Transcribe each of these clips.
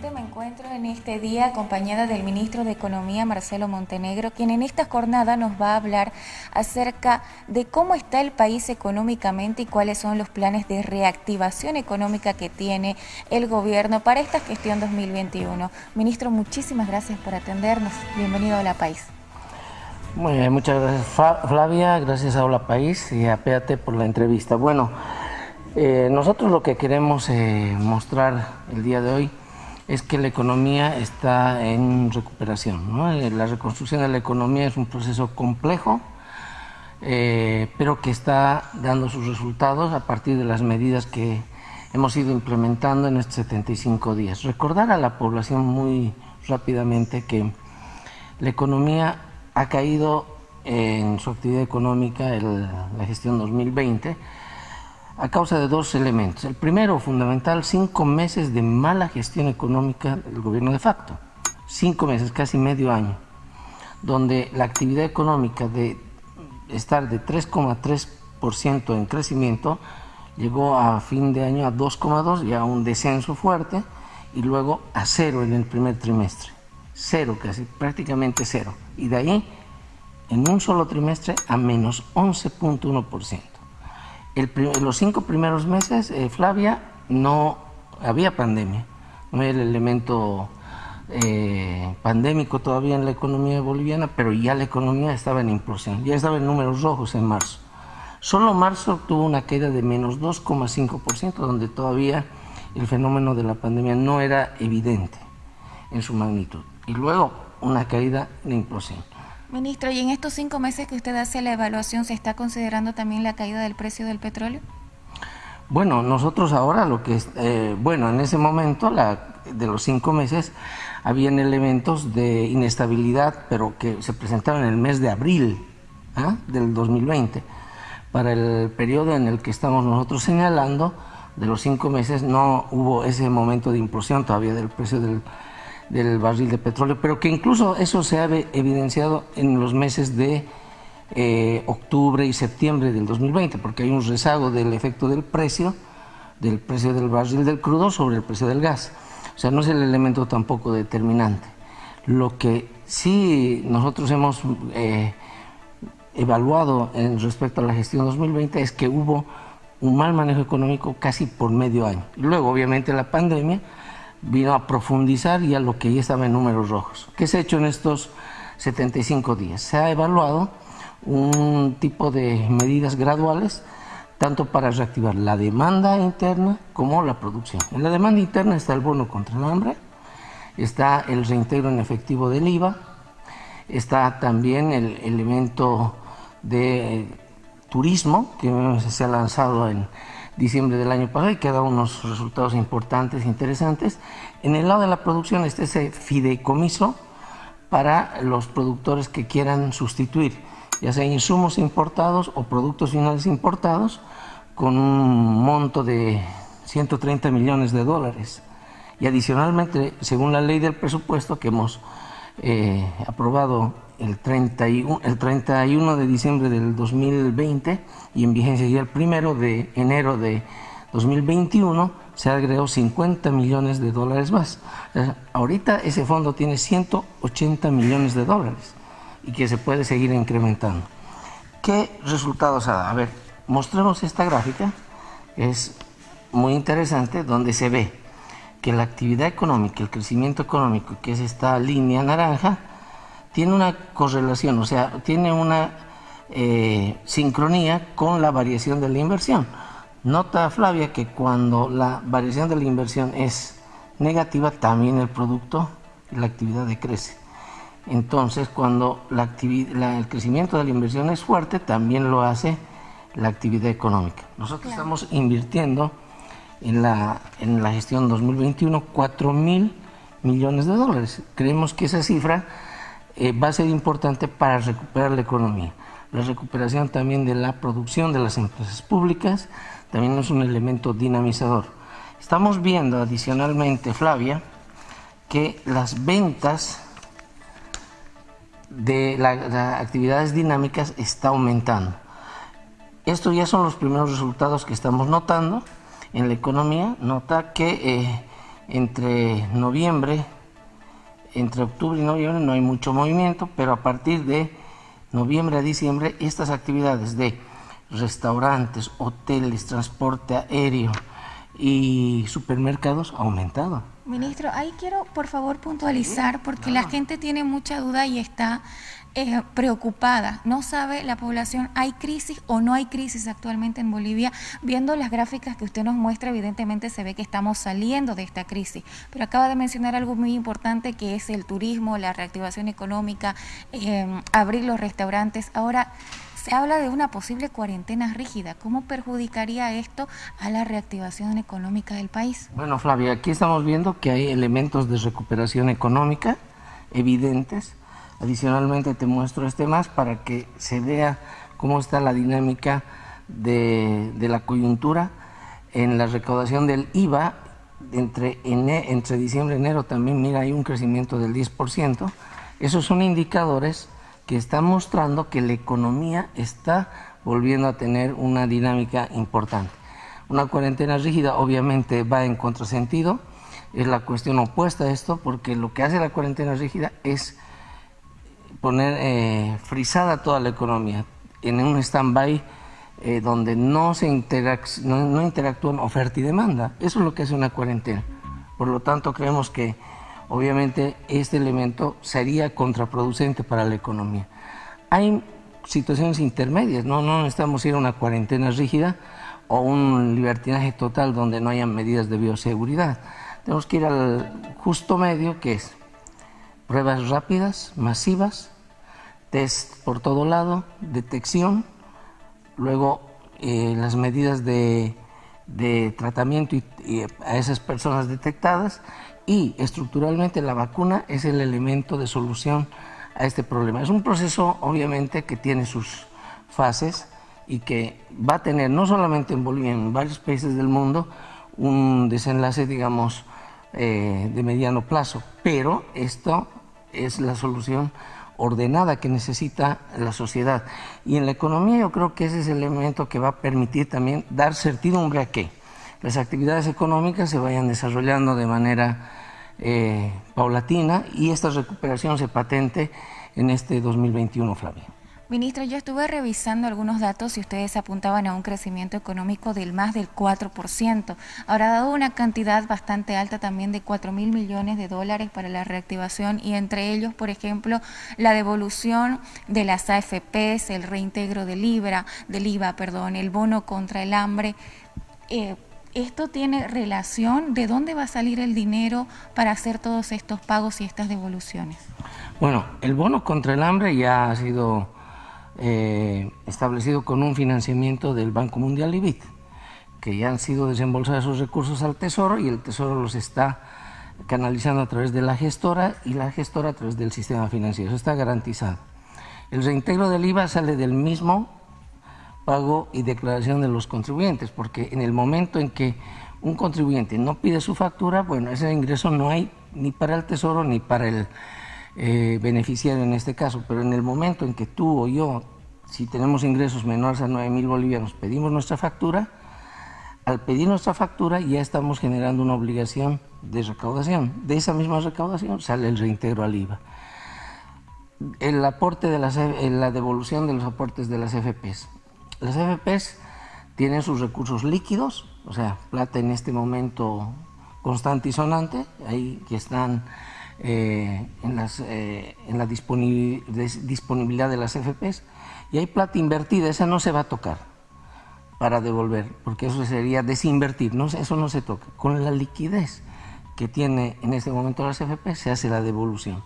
Me encuentro en este día acompañada del ministro de Economía, Marcelo Montenegro, quien en esta jornada nos va a hablar acerca de cómo está el país económicamente y cuáles son los planes de reactivación económica que tiene el gobierno para esta gestión 2021. Ministro, muchísimas gracias por atendernos. Bienvenido a La País. Muy bien, muchas gracias Flavia, gracias a Hola País y a Péate por la entrevista. Bueno, eh, nosotros lo que queremos eh, mostrar el día de hoy es que la economía está en recuperación. Eh, la reconstrucción de la economía es un proceso complejo, eh, pero que está dando sus resultados a partir de las medidas que hemos ido implementando en estos 75 días. Recordar a la población muy rápidamente que la economía ha caído en su actividad económica en la gestión 2020 a causa de dos elementos. El primero, fundamental, cinco meses de mala gestión económica del gobierno de facto. Cinco meses, casi medio año, donde la actividad económica de estar de 3,3% en crecimiento llegó a fin de año a 2,2 y a un descenso fuerte y luego a cero en el primer trimestre. Cero casi, prácticamente cero. Y de ahí, en un solo trimestre, a menos 11.1% los cinco primeros meses, eh, Flavia, no había pandemia, no había el elemento eh, pandémico todavía en la economía boliviana, pero ya la economía estaba en implosión, ya estaba en números rojos en marzo. Solo marzo tuvo una caída de menos 2,5%, donde todavía el fenómeno de la pandemia no era evidente en su magnitud. Y luego una caída de implosión. Ministro, ¿y en estos cinco meses que usted hace la evaluación, se está considerando también la caída del precio del petróleo? Bueno, nosotros ahora lo que eh, bueno, en ese momento la, de los cinco meses habían elementos de inestabilidad, pero que se presentaron en el mes de abril ¿ah? del 2020. Para el periodo en el que estamos nosotros señalando, de los cinco meses no hubo ese momento de implosión todavía del precio del del barril de petróleo, pero que incluso eso se ha evidenciado en los meses de eh, octubre y septiembre del 2020, porque hay un rezago del efecto del precio, del precio del barril del crudo sobre el precio del gas. O sea, no es el elemento tampoco determinante. Lo que sí nosotros hemos eh, evaluado en respecto a la gestión 2020 es que hubo un mal manejo económico casi por medio año. Luego, obviamente, la pandemia vino a profundizar ya lo que ya estaba en números rojos. ¿Qué se ha hecho en estos 75 días? Se ha evaluado un tipo de medidas graduales, tanto para reactivar la demanda interna como la producción. En la demanda interna está el bono contra el hambre, está el reintegro en efectivo del IVA, está también el elemento de turismo que se ha lanzado en diciembre del año pasado y que ha dado unos resultados importantes, interesantes. En el lado de la producción está ese fideicomiso para los productores que quieran sustituir, ya sea insumos importados o productos finales importados, con un monto de 130 millones de dólares. Y adicionalmente, según la ley del presupuesto que hemos eh, aprobado el 31, el 31 de diciembre del 2020 y en vigencia ya el primero de enero de 2021 se agregó 50 millones de dólares más. ahorita ese fondo tiene 180 millones de dólares y que se puede seguir incrementando. ¿Qué resultados ha dado? A ver, mostremos esta gráfica, es muy interesante, donde se ve que la actividad económica, el crecimiento económico, que es esta línea naranja, tiene una correlación, o sea, tiene una eh, sincronía con la variación de la inversión. Nota Flavia que cuando la variación de la inversión es negativa, también el producto la actividad decrece. Entonces, cuando la el crecimiento de la inversión es fuerte, también lo hace la actividad económica. Nosotros estamos invirtiendo en la, en la gestión 2021 4 mil millones de dólares. Creemos que esa cifra eh, va a ser importante para recuperar la economía. La recuperación también de la producción de las empresas públicas también es un elemento dinamizador. Estamos viendo adicionalmente, Flavia, que las ventas de las actividades dinámicas está aumentando. Estos ya son los primeros resultados que estamos notando en la economía. Nota que eh, entre noviembre, entre octubre y noviembre no hay mucho movimiento, pero a partir de noviembre a diciembre estas actividades de restaurantes, hoteles, transporte aéreo y supermercados aumentado. Ministro, ahí quiero por favor puntualizar porque la gente tiene mucha duda y está eh, preocupada. No sabe la población, ¿hay crisis o no hay crisis actualmente en Bolivia? Viendo las gráficas que usted nos muestra, evidentemente se ve que estamos saliendo de esta crisis. Pero acaba de mencionar algo muy importante que es el turismo, la reactivación económica, eh, abrir los restaurantes. Ahora, se habla de una posible cuarentena rígida. ¿Cómo perjudicaría esto a la reactivación económica del país? Bueno, Flavia, aquí estamos viendo que hay elementos de recuperación económica evidentes. Adicionalmente te muestro este más para que se vea cómo está la dinámica de, la coyuntura en la recaudación del IVA entre, entre diciembre y enero también, mira, hay un crecimiento del 10%. Esos son indicadores que está mostrando que la economía está volviendo a tener una dinámica importante. Una cuarentena rígida obviamente va en contrasentido, es la cuestión opuesta a esto, porque lo que hace la cuarentena rígida es poner eh, frisada toda la economía en un stand-by eh, donde no se no interactúan oferta y demanda. Eso es lo que hace una cuarentena. Por lo tanto, creemos que obviamente este elemento sería contraproducente para la economía. Hay situaciones intermedias, no, no necesitamos ir a una cuarentena rígida o un libertinaje total donde no haya medidas de bioseguridad. Tenemos que ir al justo medio que es pruebas rápidas, masivas, test por todo lado, detección, luego eh, las medidas de, tratamiento a esas personas detectadas y estructuralmente la vacuna es el elemento de solución a este problema. Es un proceso obviamente que tiene sus fases y que va a tener no solamente en Bolivia, en varios países del mundo, un desenlace, digamos, eh, de mediano plazo, pero esto es la solución ordenada que necesita la sociedad. Y en la economía yo creo que ese es el elemento que va a permitir también dar certidumbre a que las actividades económicas se vayan desarrollando de manera eh, paulatina y esta recuperación se patente en este 2021, Flavia. Ministro, yo estuve revisando algunos datos y ustedes apuntaban a un crecimiento económico del más del 4%. Habrá dado una cantidad bastante alta también de 4 mil millones de dólares para la reactivación y entre ellos, por ejemplo, la devolución de las AFPs, el reintegro del IVA, del IVA, perdón, el bono contra el hambre. Eh, ¿Esto tiene relación? ¿De dónde va a salir el dinero para hacer todos estos pagos y estas devoluciones? Bueno, el bono contra el hambre ya ha sido eh, establecido con un financiamiento del Banco Mundial y BIT, que ya han sido desembolsados esos recursos al Tesoro y el Tesoro los está canalizando a través de la gestora y la gestora a través del sistema financiero. Eso está garantizado. El reintegro del IVA sale del mismo pago y declaración de los contribuyentes, porque en el momento en que un contribuyente no pide su factura, bueno, ese ingreso no hay ni para el Tesoro ni para el eh, beneficiario en este caso, pero en el momento en que tú o yo, si tenemos ingresos menores a 9 mil bolivianos, pedimos nuestra factura, al pedir nuestra factura ya estamos generando una obligación de recaudación. De esa misma recaudación sale el reintegro al IVA. El aporte de las, eh, la devolución de los aportes de las FPs. Las FPs tienen sus recursos líquidos, o sea, plata en este momento constante y sonante, ahí que están eh, en, eh, en la disponibilidad de las FPs y hay plata invertida, esa no se va a tocar para devolver, porque eso sería desinvertir, eso no se toca. Con la liquidez que tiene en este momento las FPs se hace la devolución.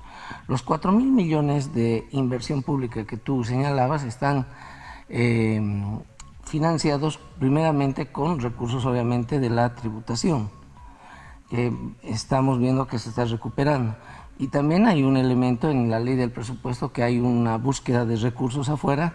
Los 4 mil millones de inversión pública que tú señalabas están eh, financiados primeramente con recursos obviamente de la tributación que estamos viendo que se está recuperando. Y también hay un elemento en la ley del presupuesto que hay una búsqueda de recursos afuera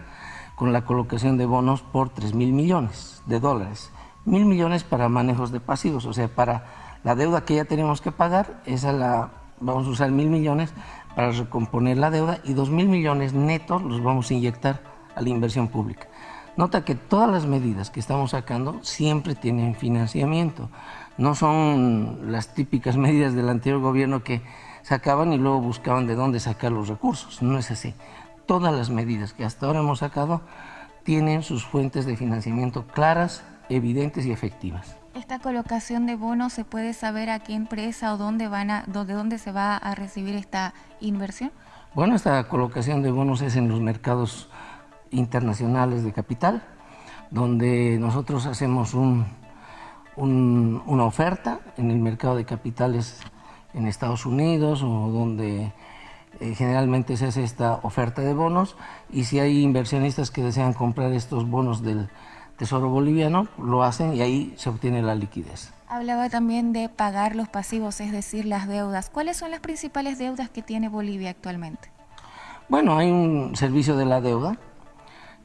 con la colocación de bonos por 3 mil millones de dólares. Mil millones para manejos de pasivos, o sea, para la deuda que ya tenemos que pagar, esa la vamos a usar mil millones para recomponer la deuda y dos mil millones netos los vamos a inyectar a la inversión pública. Nota que todas las medidas que estamos sacando siempre tienen financiamiento. No son las típicas medidas del anterior gobierno que sacaban y luego buscaban de dónde sacar los recursos. No es así. Todas las medidas que hasta ahora hemos sacado tienen sus fuentes de financiamiento claras, evidentes y efectivas. ¿Esta colocación de bonos se puede saber a qué empresa o dónde van a, de dónde se va a recibir esta inversión? Bueno, esta colocación de bonos es en los mercados internacionales de capital, donde nosotros hacemos un, una oferta en el mercado de capitales en Estados Unidos o donde eh, generalmente se hace esta oferta de bonos y si hay inversionistas que desean comprar estos bonos del Tesoro Boliviano, lo hacen y ahí se obtiene la liquidez. Hablaba también de pagar los pasivos, es decir, las deudas. ¿Cuáles son las principales deudas que tiene Bolivia actualmente? Bueno, hay un servicio de la deuda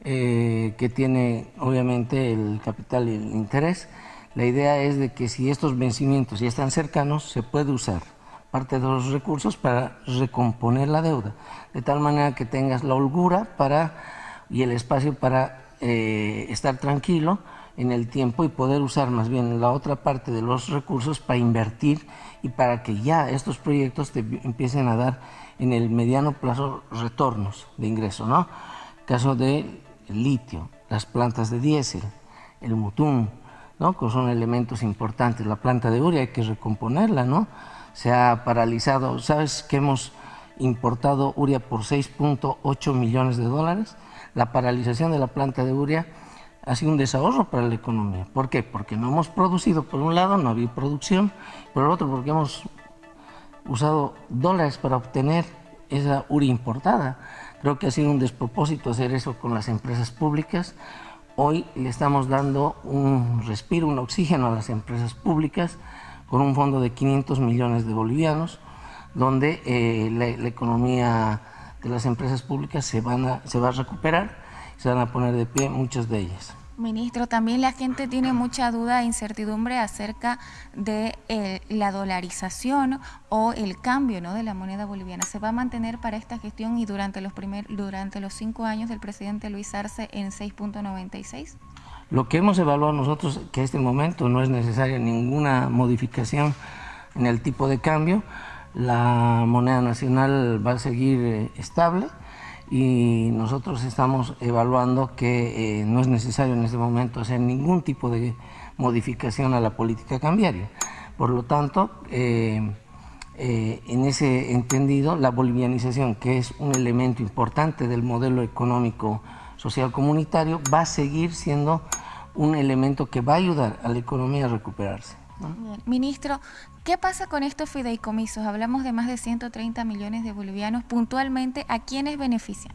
eh, que tiene obviamente el capital y el interés. La idea es de que si estos vencimientos ya están cercanos, se puede usar parte de los recursos para recomponer la deuda, de tal manera que tengas la holgura para, y el espacio para eh, estar tranquilo en el tiempo y poder usar más bien la otra parte de los recursos para invertir y para que ya estos proyectos te empiecen a dar en el mediano plazo retornos de ingreso, ¿no? Caso de litio, las plantas de diésel, el mutún, Que son elementos importantes. La planta de urea hay que recomponerla, ¿no? se ha paralizado. ¿Sabes que hemos importado urea por 6.8 millones de dólares? La paralización de la planta de urea ha sido un desahorro para la economía. ¿Por qué? Porque no hemos producido, por un lado, no había producción, por el otro, porque hemos usado dólares para obtener esa urea importada. Creo que ha sido un despropósito hacer eso con las empresas públicas. Hoy le estamos dando un respiro, un oxígeno a las empresas públicas con un fondo de 500 millones de bolivianos, donde eh, la, economía de las empresas públicas se, van a, se va a recuperar, se van a poner de pie muchas de ellas. Ministro, también la gente tiene mucha duda e incertidumbre acerca de eh, la dolarización o el cambio de la moneda boliviana. ¿Se va a mantener para esta gestión y durante los, primer, durante los cinco años del presidente Luis Arce en 6.96? Lo que hemos evaluado nosotros, que en este momento no es necesaria ninguna modificación en el tipo de cambio, la moneda nacional va a seguir eh, estable y nosotros estamos evaluando que eh, no es necesario en este momento hacer ningún tipo de modificación a la política cambiaria. Por lo tanto, eh, en ese entendido, la bolivianización, que es un elemento importante del modelo económico social comunitario va a seguir siendo un elemento que va a ayudar a la economía a recuperarse. Ministro, ¿qué pasa con estos fideicomisos? Hablamos de más de 130 millones de bolivianos. Puntualmente, ¿a quiénes benefician?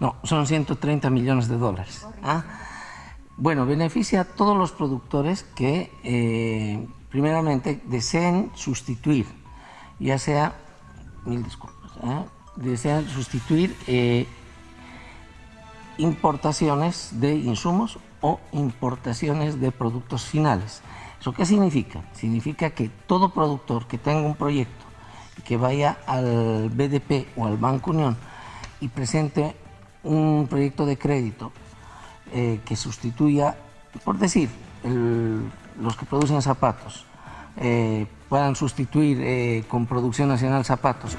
No, son 130 millones de dólares. ¿ah? Bueno, beneficia a todos los productores que, eh, primeramente, deseen sustituir, ya sea, mil disculpas, ¿ah? desean sustituir eh, importaciones de insumos o importaciones de productos finales. ¿Eso qué significa? Significa que todo productor que tenga un proyecto y que vaya al BDP o al Banco Unión y presente un proyecto de crédito eh, que sustituya, por decir, los que producen zapatos, eh, puedan sustituir eh, con producción nacional zapatos.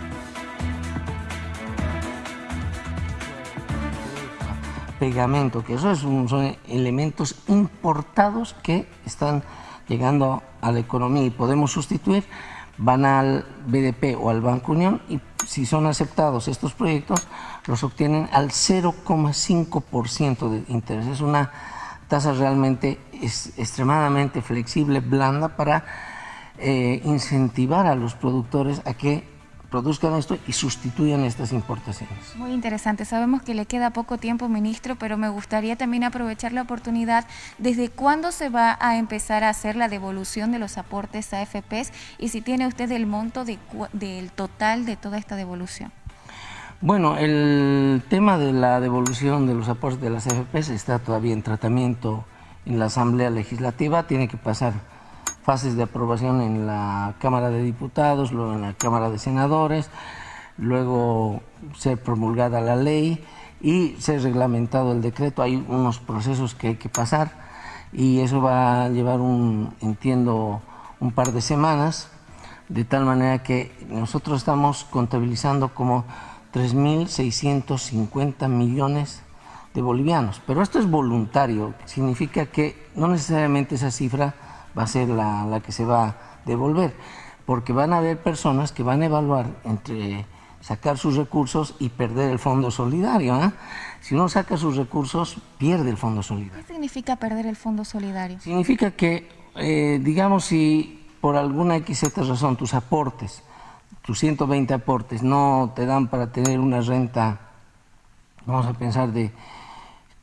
pegamento, que esos son elementos importados que están llegando a la economía y podemos sustituir, van al BDP o al Banco Unión y si son aceptados estos proyectos, los obtienen al 0,5% de interés. Es una tasa realmente extremadamente flexible, blanda, para eh, incentivar a los productores a que produzcan esto y sustituyan estas importaciones. Muy interesante. Sabemos que le queda poco tiempo, ministro, pero me gustaría también aprovechar la oportunidad. ¿Desde cuándo se va a empezar a hacer la devolución de los aportes a AFPs y si tiene usted el monto del total de toda esta devolución? Bueno, el tema de la devolución de los aportes de las AFPs está todavía en tratamiento en la Asamblea Legislativa, tiene que pasar fases de aprobación en la Cámara de Diputados, luego en la Cámara de Senadores, luego ser promulgada la ley y se ha reglamentado el decreto, hay unos procesos que hay que pasar y eso va a llevar un, entiendo, un par de semanas, de tal manera que nosotros estamos contabilizando como 3.650 millones de bolivianos, pero esto es voluntario, significa que no necesariamente esa cifra va a ser la, la que se va a devolver, porque van a haber personas que van a evaluar entre sacar sus recursos y perder el fondo solidario. ¿eh? Si uno saca sus recursos, pierde el fondo solidario. ¿Qué significa perder el fondo solidario? Significa que, eh, digamos, si por alguna XZ razón tus aportes, tus 120 aportes, no te dan para tener una renta, vamos a pensar, de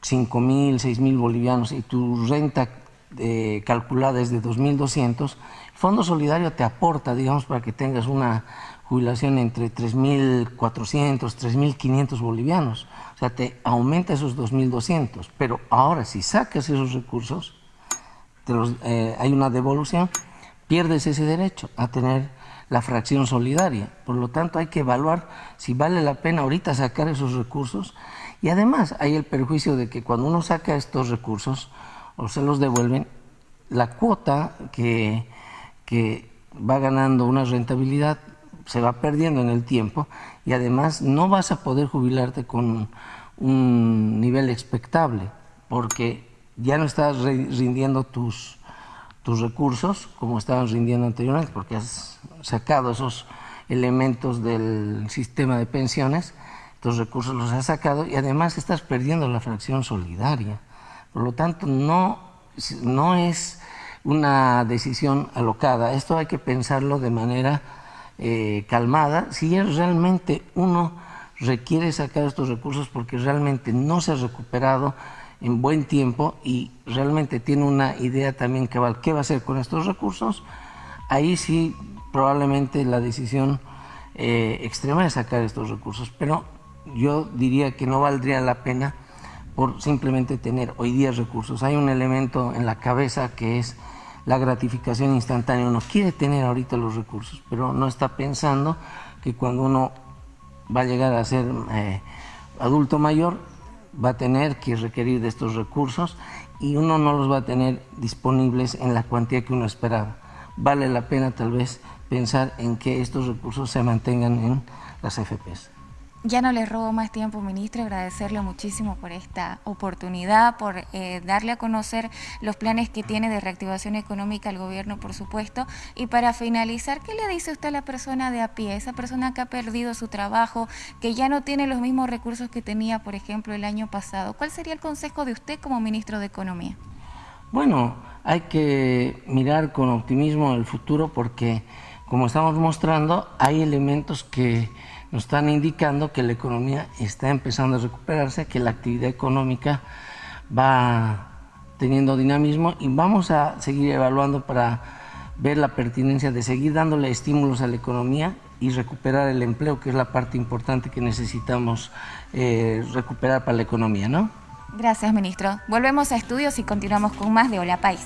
5 mil, 6 mil bolivianos y tu renta eh, calculada es de 2.200, el Fondo Solidario te aporta, digamos, para que tengas una jubilación entre 3.400, 3.500 bolivianos. O sea, te aumenta esos 2.200. Pero ahora, si sacas esos recursos, eh, hay una devolución, pierdes ese derecho a tener la fracción solidaria. Por lo tanto, hay que evaluar si vale la pena ahorita sacar esos recursos. Y además, hay el perjuicio de que cuando uno saca estos recursos o se los devuelven, la cuota que, que va ganando una rentabilidad se va perdiendo en el tiempo y además no vas a poder jubilarte con un nivel expectable porque ya no estás rindiendo tus, tus recursos como estaban rindiendo anteriormente porque has sacado esos elementos del sistema de pensiones, tus recursos los has sacado y además estás perdiendo la fracción solidaria. Por lo tanto, no, no es una decisión alocada, esto hay que pensarlo de manera eh, calmada, si realmente uno requiere sacar estos recursos porque realmente no se ha recuperado en buen tiempo y realmente tiene una idea también va, qué va a hacer con estos recursos, ahí sí probablemente la decisión eh, extrema es sacar estos recursos, pero yo diría que no valdría la pena por simplemente tener hoy día recursos. Hay un elemento en la cabeza que es la gratificación instantánea. Uno quiere tener ahorita los recursos, pero no está pensando que cuando uno va a llegar a ser eh, adulto mayor, va a tener que requerir de estos recursos y uno no los va a tener disponibles en la cuantía que uno esperaba. Vale la pena tal vez pensar en que estos recursos se mantengan en las FPs. Ya no les robo más tiempo, ministro, agradecerle muchísimo por esta oportunidad, por eh, darle a conocer los planes que tiene de reactivación económica al gobierno, por supuesto. Y para finalizar, ¿qué le dice usted a la persona de a pie, esa persona que ha perdido su trabajo, que ya no tiene los mismos recursos que tenía, por ejemplo, el año pasado? ¿Cuál sería el consejo de usted como ministro de Economía? Bueno, hay que mirar con optimismo el futuro porque, como estamos mostrando, hay elementos que nos están indicando que la economía está empezando a recuperarse, que la actividad económica va teniendo dinamismo y vamos a seguir evaluando para ver la pertinencia de seguir dándole estímulos a la economía y recuperar el empleo, que es la parte importante que necesitamos eh, recuperar para la economía, ¿no? Gracias, ministro. Volvemos a estudios y continuamos con más de Hola País.